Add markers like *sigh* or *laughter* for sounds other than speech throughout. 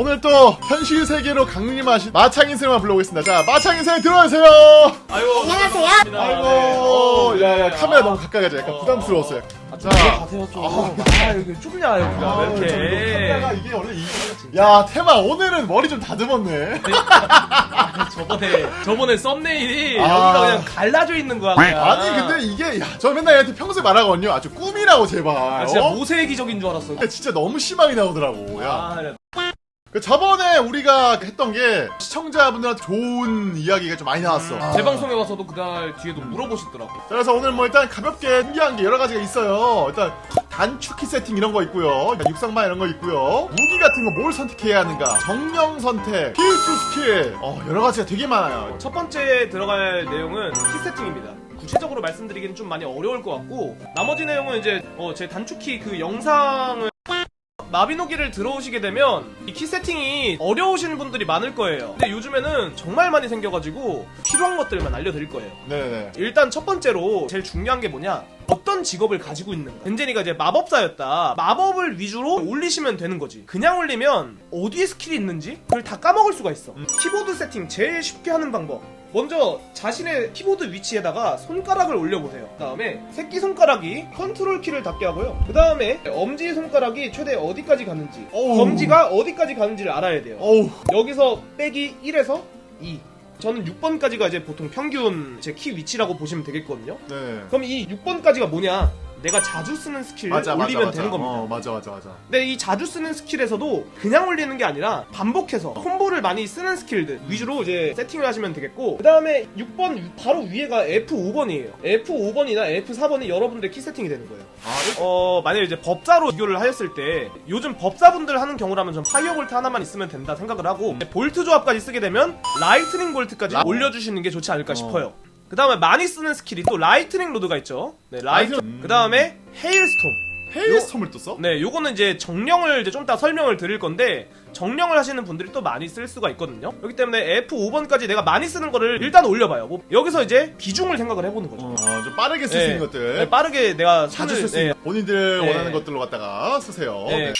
오늘 또 현실 세계로 강림하신 마창인 쌤을 불러보겠습니다. 자, 마창인 쌤 들어오세요. 아이고 안녕하세요. 아이고, 야, 야, 카메라 너무 가까이 가자. 약간 부담스러웠어요. 자 가세요 좀. 아 여기 좁냐 여기가 왜 카메라가 이렇게. 이게 원래 이. 야, 테마 오늘은 머리 좀 다듬었네. 저번에 저번에 썸네일이 아. 여기가 그냥 갈라져 있는 거야. 그냥. 아니 근데 이게 야, 저 맨날 얘한테 평소에 말하거든요. 아주 꿈이라고 제발. 아, 진짜 어? 모세기적인 줄 알았어. 근데 진짜 너무 심하게 나오더라고. 야. 아, 그 저번에 우리가 했던 게 시청자분들한테 좋은 이야기가 좀 많이 나왔어. 제 방송에 와서도 그날 뒤에도 물어보시더라고. 자, 그래서 오늘 뭐 일단 가볍게 신기한 게 여러 가지가 있어요. 일단 단축키 세팅 이런 거 있고요. 육상만 이런 거 있고요. 무기 같은 거 뭘 선택해야 하는가. 정령 선택, 필수 스킬. 어, 여러 가지가 되게 많아요. 첫 번째 들어갈 내용은 키 세팅입니다. 구체적으로 말씀드리기는 좀 많이 어려울 것 같고 나머지 내용은 이제 어, 제 단축키 그 영상을 마비노기를 들어오시게 되면 이 키 세팅이 어려우신 분들이 많을 거예요. 근데 요즘에는 정말 많이 생겨가지고 필요한 것들만 알려드릴 거예요. 네네. 일단 첫 번째로 제일 중요한 게 뭐냐? 어떤 직업을 가지고 있는 거 벤제니가 이제 마법사였다. 마법을 위주로 올리시면 되는 거지. 그냥 올리면 어디에 스킬이 있는지 그걸 다 까먹을 수가 있어. 키보드 세팅 제일 쉽게 하는 방법 먼저 자신의 키보드 위치에다가 손가락을 올려보세요 그 다음에 새끼손가락이 컨트롤 키를 닿게 하고요 그 다음에 엄지손가락이 최대 어디까지 가는지 어우. 검지가 어디까지 가는지를 알아야 돼요 어우. 여기서 빼기 1에서 2 저는 6번까지가 이제 보통 평균 제 키 위치라고 보시면 되겠거든요. 네. 그럼 이 6번까지가 뭐냐? 내가 자주 쓰는 스킬을 맞아, 맞아, 올리면 맞아. 되는 겁니다. 어, 맞아, 맞아, 맞아. 근데 이 자주 쓰는 스킬에서도 그냥 올리는 게 아니라 반복해서 콤보를 많이 쓰는 스킬들 위주로 이제 세팅을 하시면 되겠고 그 다음에 6번 바로 위에가 F5번이에요. F5번이나 F4번이 여러분들의 키 세팅이 되는 거예요. 아, 어 만약에 이제 법사로 비교를 하였을 때 요즘 법사분들 하는 경우라면 전 fire bolt 하나만 있으면 된다 생각을 하고 볼트 조합까지 쓰게 되면 lightning bolt까지 라- 올려주시는 게 좋지 않을까 어. 싶어요. 그 다음에 많이 쓰는 스킬이 또 lightning rod가 있죠. 네, 라이트. 음. 그 다음에 hailstorm. hailstorm을 또 써? 네, 요거는 이제 정령을 이제 좀 이따 설명을 드릴 건데 정령을 하시는 분들이 또 많이 쓸 수가 있거든요. 그렇기 때문에 F5번까지 내가 많이 쓰는 거를 일단 올려봐요. 뭐 여기서 이제 비중을 생각을 해보는 거죠. 어, 좀 빠르게 쓸수 네. 있는 것들. 네, 빠르게 내가 자주 손을- 쓸수 네, 있는 본인들 네. 원하는 것들로 갖다가 쓰세요. 네.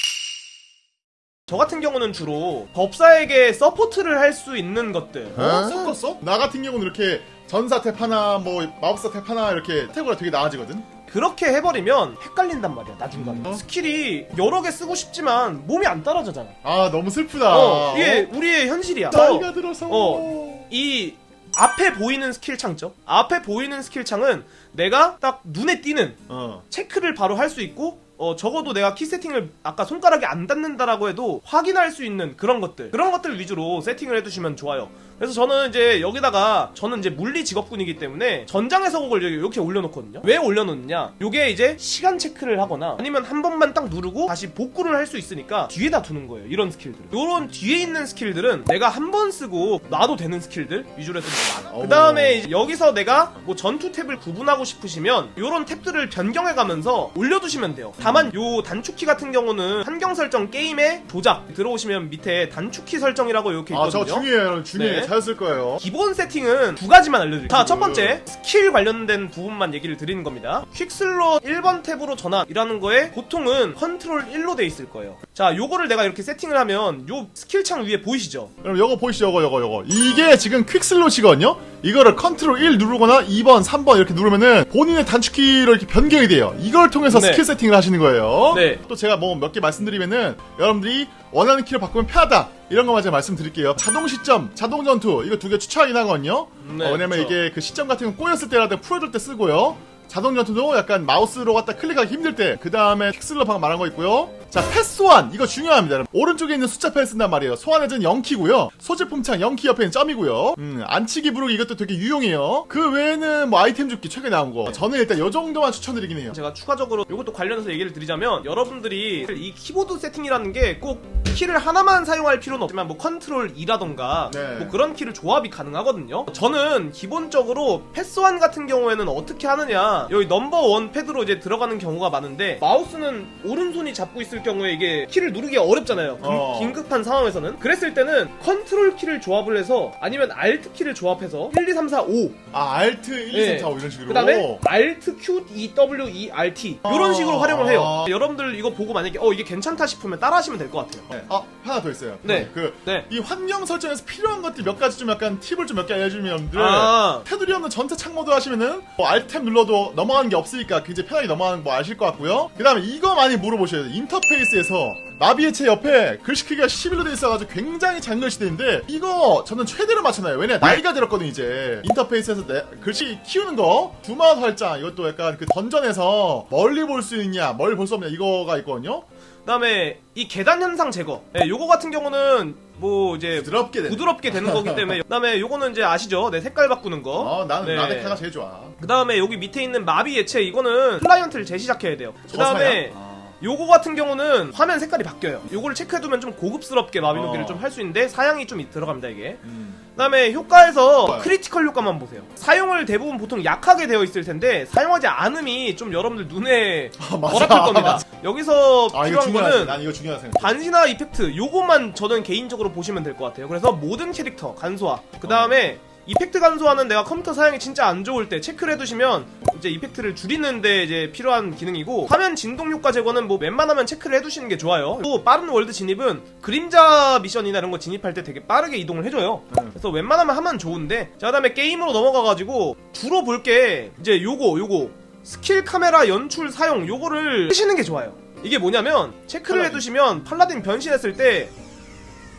저 같은 경우는 주로 법사에게 서포트를 할 수 있는 것들. 어? 섞었어? 나 같은 경우는 이렇게 전사 탭 하나, 뭐 마법사 탭 하나 이렇게 태고가 되게 나아지거든. 그렇게 해버리면 헷갈린단 말이야 나중간에 어? 스킬이 여러 개 쓰고 싶지만 몸이 안 따라가잖아 아 너무 슬프다. 어, 이게 우리의 현실이야 나이가 들어서. 어. 이 앞에 보이는 스킬 창죠 앞에 보이는 스킬 창은 내가 딱 눈에 띄는 어. 체크를 바로 할 수 있고 어, 적어도 내가 키 세팅을 아까 손가락이 안 닿는다라고 해도 확인할 수 있는 그런 것들 그런 것들 위주로 세팅을 해두시면 좋아요 그래서 저는 이제 여기다가 저는 이제 물리 직업군이기 때문에 전장의 서곡을 이렇게 올려놓거든요 왜 올려놓느냐 요게 이제 시간 체크를 하거나 아니면 한 번만 딱 누르고 다시 복구를 할 수 있으니까 뒤에다 두는 거예요 이런 스킬들 요런 뒤에 있는 스킬들은 내가 한 번 쓰고 놔도 되는 스킬들 위주로 해서 많아 오. 그 다음에 여기서 내가 뭐 전투 탭을 구분하고 싶으시면 요런 탭들을 변경해가면서 올려두시면 돼요 다만 요 단축키 같은 경우는 환경 설정 게임의 조작 들어오시면 밑에 단축키 설정이라고 이렇게 아 있거든요 저거 중요해요. 중요해. 네. 잘쓸 거예요. 기본 세팅은 두 가지만 알려드릴게요. 자, 첫 번째, 스킬 관련된 부분만 얘기를 드리는 겁니다. quick slot 1번 탭으로 전환이라는 거에 보통은 컨트롤 1로 돼 있을 거예요. 자, 요거를 내가 이렇게 세팅을 하면 요 스킬 창 위에 보이시죠? 그럼 요거 보이시죠? 요거 요거 요거. 이게 지금 quick slot이거든요. 이거를 컨트롤 1 누르거나 2번, 3번 이렇게 누르면은 본인의 단축키로 이렇게 변경이 돼요. 이걸 통해서 네. 스킬 세팅을 하시는 거예요. 네. 또 제가 뭐 몇 개 말씀드리면은 여러분들이 원하는 키를 바꾸면 편하다. 이런 것만 제가 말씀드릴게요. 자동 시점, 자동 전투 이거 두 개 추천하긴 하거든요. 네, 어, 왜냐면 그쵸. 이게 그 시점 같은 거 꼬였을 때라든가 풀어줄 때 쓰고요. 자동 전투도 약간 마우스로 갖다 클릭하기 힘들 때, 그 다음에 quick slot 방금 말한 거 있고요. 자, 펫 소환! 이거 중요합니다. 오른쪽에 있는 숫자표를 쓴단 말이에요. 소환해준 0키고요. 소지품 창 0키 옆에 있는 점이고요. 음, 안치기 부르기 이것도 되게 유용해요. 그 외에는 뭐 아이템 줍기 최근에 나온 거. 저는 일단 요 정도만 추천드리긴 해요. 제가 추가적으로 이것도 관련해서 얘기를 드리자면 여러분들이 이 키보드 세팅이라는 게 꼭 키를 하나만 사용할 필요는 없지만 뭐 컨트롤 2라던가 네. 뭐 그런 키를 조합이 가능하거든요. 저는 기본적으로 펫 소환 같은 경우에는 어떻게 하느냐 여기 넘버 원 패드로 이제 들어가는 경우가 많은데 마우스는 오른손이 잡고 있을 경우에 이게 키를 누르기가 어렵잖아요. 금- 어. 긴급한 상황에서는 그랬을 때는 컨트롤 키를 조합을 해서 아니면 Alt 키를 조합해서 1, 2, 3, 4, 5 아, Alt 1, 2, 3, 4, 5 이런 식으로. 그 다음에 Alt Q E W E R T 이런 아. 식으로 활용을 해요. 여러분들 이거 보고 만약에 어 이게 괜찮다 싶으면 따라 하시면 될 것 같아요. 네. 아 하나 더 있어요. 네. 그 네. 이 환경 설정에서 필요한 것들 몇 가지 좀 약간 팁을 좀 몇 개 알려주면 여러분들 아. 테두리 없는 전체 창모드 하시면은 뭐 Alt Tab 눌러도 넘어가는 게 없으니까 굉장히 편하게 넘어가는 거 아실 것 같고요. 그 다음에 이거 많이 물어보셔야 돼요. 인터페이스에서 마비옛체 옆에 글씨 크기가 11로 돼 있어가지고 굉장히 작은 글씨들인데 이거 저는 최대로 맞춰놔요. 왜냐 나이가 들었거든 이제 인터페이스에서 내- 글씨 키우는 거 두마 활장 이것도 약간 그 던전에서 멀리 볼 수 있냐 멀리 볼 수 없냐 이거가 있거든요. 그 다음에 이 계단 현상 제거. 예, 요거 같은 경우는 뭐 이제 부드럽게 되는. 부드럽게 되는 거기 때문에 *laughs* 그 다음에 요거는 이제 아시죠? 네, 색깔 바꾸는 거. 어 나는 네. 라데카가 제일 좋아. 그 다음에 여기 밑에 있는 마비 예체 이거는 클라이언트를 재시작해야 돼요. 그 다음에 저사야? 아. 요거 같은 경우는 화면 색깔이 바뀌어요. 요거를 체크해두면 좀 고급스럽게 마비노기를 어. 좀할 수 있는데 사양이 좀 들어갑니다 이게. 음. 그다음에 효과에서 좋아요. 크리티컬 효과만 보세요. 사용을 대부분 보통 약하게 되어 있을 텐데 사용하지 않음이 좀 여러분들 눈에. 어랍할 겁니다. *laughs* 여기서 아 필요한. 거는 난 이거 중요하다 생각. 반신화 이펙트 요것만 저는 개인적으로 보시면 될 것 같아요. 그래서 모든 캐릭터 간소화. 그 다음에 effect 간소화는 내가 컴퓨터 사양이 진짜 안 좋을 때 체크를 해두시면 이제 effect를 줄이는데 이제 필요한 기능이고 화면 진동 효과 제거는 뭐 웬만하면 체크를 해두시는 게 좋아요. 또 빠른 월드 진입은 그림자 미션이나 이런 거 진입할 때 되게 빠르게 이동을 해줘요. 음. 그래서 웬만하면 하면 좋은데 자 그다음에 게임으로 넘어가가지고 주로 볼 게 이제 요거 요거 스킬 카메라 연출 사용 요거를 쓰시는 게 좋아요. 이게 뭐냐면 체크를 팔라딘. 해두시면 팔라딘 변신했을 때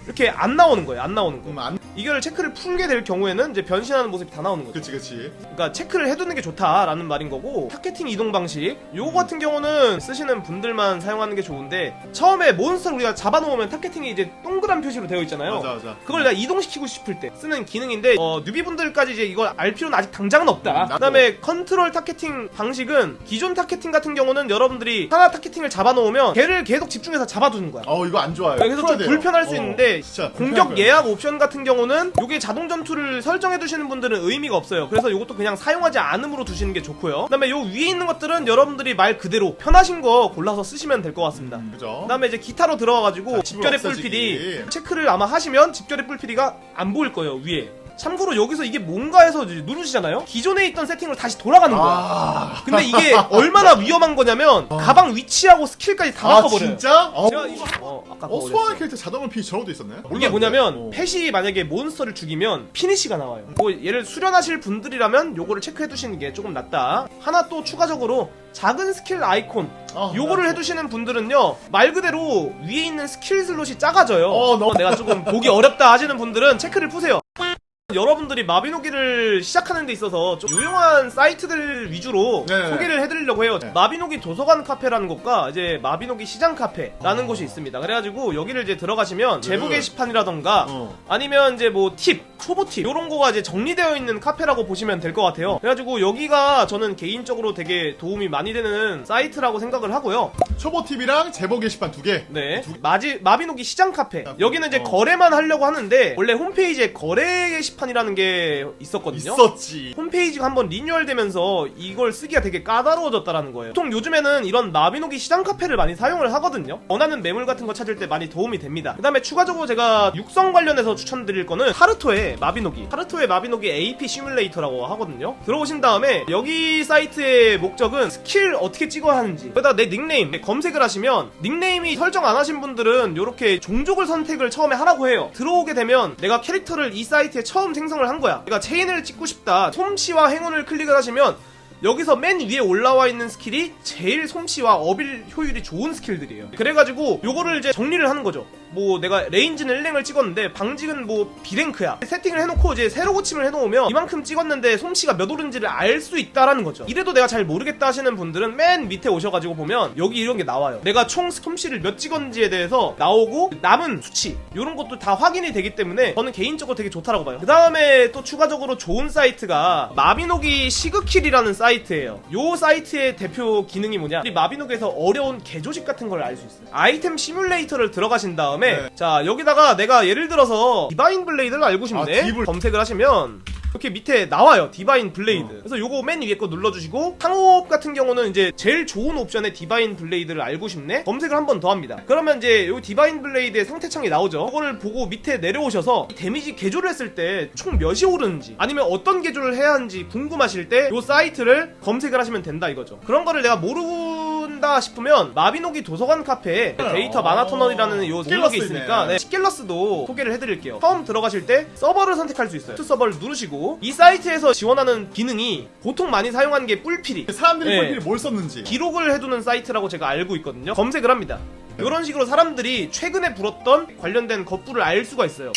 이렇게 안 나오는 거예요. 안 나오는 거. 음, 안. 이거를 체크를 풀게 될 경우에는 이제 변신하는 모습이 다 나오는 거죠. 그치 그치. 그러니까 체크를 해두는 게 좋다라는 말인 거고 targeting 이동 방식 요거 같은 경우는 쓰시는 분들만 사용하는 게 좋은데 처음에 몬스터를 우리가 잡아놓으면 targeting이 이제 동그란 표시로 되어 있잖아요. 맞아 맞아. 그걸 내가 이동시키고 싶을 때 쓰는 기능인데 어, newbie분들까지 이제 이걸 알 필요는 아직 당장은 없다. 음. 그다음에 컨트롤 targeting 방식은 기존 targeting 같은 경우는 여러분들이 하나 targeting을 잡아놓으면 걔를 계속 집중해서 잡아두는 거야. 어 이거 안 좋아요. 그래서 좀 돼요. 불편할 수 어, 있는데 진짜 공격. 예약 옵션 같은 경우 는 이게 자동 전투를 설정해 두시는 분들은 의미가 없어요. 그래서 이것도 그냥 사용하지 않음으로 두시는 게 좋고요. 그 다음에 요 위에 있는 것들은 여러분들이 말 그대로 편하신 거 골라서 쓰시면 될 것 같습니다. 음, 그죠. 그다음에 이제 기타로 들어가가지고 자, 집결의. 뿔피리 체크를 아마 하시면 집결의 뿔피리가 안 보일 거예요 위에. 참고로 여기서 이게 뭔가 해서 누르시잖아요. 기존에 있던 세팅으로 다시 돌아가는 거야. 아. 근데 이게 얼마나 위험한 거냐면 가방 위치하고 스킬까지 다아 바꿔버려요. 진짜? 어. 제가 이- 어, 아까 어 소환. 캐릭터 자동을 피 저러도 있었네. 이게. 뭐냐면 어. 펫이 만약에 몬스터를 죽이면 피니시가 나와요. 뭐 얘를 수련하실 분들이라면 요거를 체크해 두시는 게 조금 낫다. 하나 또 추가적으로 작은 스킬 아이콘 어, 요거를 나- 해두시는 분들은요 말 그대로 위에 있는 스킬 slot이 작아져요. 어, 내가 조금 보기 어렵다 하시는 분들은 체크를 푸세요. 여러분들이 마비노기를 시작하는 데 있어서 좀 유용한 사이트들 위주로 네. 소개를 해드리려고 해요. 네. 마비노기 도서관 카페라는 곳과 이제 마비노기 시장 카페라는 곳이 있습니다. 그래가지고 여기를 이제 들어가시면 제보 네. 게시판이라던가 어. 아니면 이제 뭐 팁, 초보 팁 이런 거가 이제 정리되어 있는 카페라고 보시면 될 것 같아요. 그래가지고 여기가 저는 개인적으로 되게 도움이 많이 되는 사이트라고 생각을 하고요. 초보 팁이랑 제보 게시판 두 개. 네. 마지, 마비노기 시장 카페. 아, 여기는 이제 어. 거래만 하려고 하는데, 원래 홈페이지에 거래 게시판 이라는 게 있었거든요. 있었지. 홈페이지가 한번 리뉴얼 되면서 이걸 쓰기가 되게 까다로워졌다라는 거예요. 보통 요즘에는 이런 마비노기 시장 카페를 많이 사용을 하거든요. 원하는 매물 같은 거 찾을 때 많이 도움이 됩니다. 그 다음에 추가적으로 제가 육성 관련해서 추천드릴 거는 하르토의 마비노기. 하르토의 마비노기 AP 시뮬레이터라고 하거든요. 들어오신 다음에 여기 사이트의 목적은 스킬 어떻게 찍어야 하는지. 거기다 내 닉네임 검색을 하시면 닉네임이 설정 안 하신 분들은 이렇게 종족을 선택을 처음에 하라고 해요. 들어오게 되면 내가 캐릭터를 이 사이트에 처음 생성을 한 거야. 내가 체인을 찍고 싶다. 솜씨와 행운을 클릭을 하시면 여기서 맨 위에 올라와 있는 스킬이 제일 솜씨와 어빌 효율이 좋은 스킬들이에요. 그래가지고 요거를 이제 정리를 하는 거죠. 뭐 내가 레인지는 1랭을 찍었는데 방직은 뭐 B랭크야. 세팅을 해놓고 이제 새로 고침을 해놓으면 이만큼 찍었는데 솜씨가 몇 오른지를 알 수 있다라는 거죠. 이래도 내가 잘 모르겠다 하시는 분들은 맨 밑에 오셔가지고 보면 여기 이런 게 나와요. 내가 총 솜씨를 몇 찍었는지에 대해서 나오고 남은 수치 이런 것도 다 확인이 되기 때문에 저는 개인적으로 되게 좋다라고 봐요. 그 다음에 또 추가적으로 좋은 사이트가 마비노기 시그킬이라는 사이트예요. 요 사이트의 대표 기능이 뭐냐? 우리 마비노기에서 어려운 개조식 같은 걸 알 수 있어요. 아이템 시뮬레이터를 들어가신 다음에 네. 자 여기다가 내가 예를 들어서 디바인 블레이드를 알고 싶네. 아, 딥을- 검색을 하시면 이렇게 밑에 나와요 디바인 블레이드 어. 그래서 요거 맨 위에 거 눌러주시고 상호업 같은 경우는 이제 제일 좋은 옵션의 디바인 블레이드를 알고 싶네 검색을 한 번 더 합니다 그러면 이제 요 디바인 블레이드의 상태창이 나오죠 그거를 보고 밑에 내려오셔서 이 데미지 개조를 했을 때 총 몇이 오르는지 아니면 어떤 개조를 해야 하는지 궁금하실 때 요 사이트를 검색을 하시면 된다 이거죠 그런 거를 내가 모른다 모르겠다 싶으면 마비노기 도서관 카페에 데이터 마나 터널이라는 요 스킬러스 있으니까. 네, 스킬러스도 소개를 해드릴게요. 처음 들어가실 때 서버를 선택할 수 있어요. 서버를 누르시고 이 사이트에서 지원하는 기능이 보통 많이 사용하는 게 뿔피리 사람들이 네. 뿔피리 뭘 썼는지. 기록을 해두는 사이트라고 제가 알고 있거든요. 검색을 합니다. 이런 식으로 사람들이 최근에 불었던 관련된 것들을 알 수가 있어요.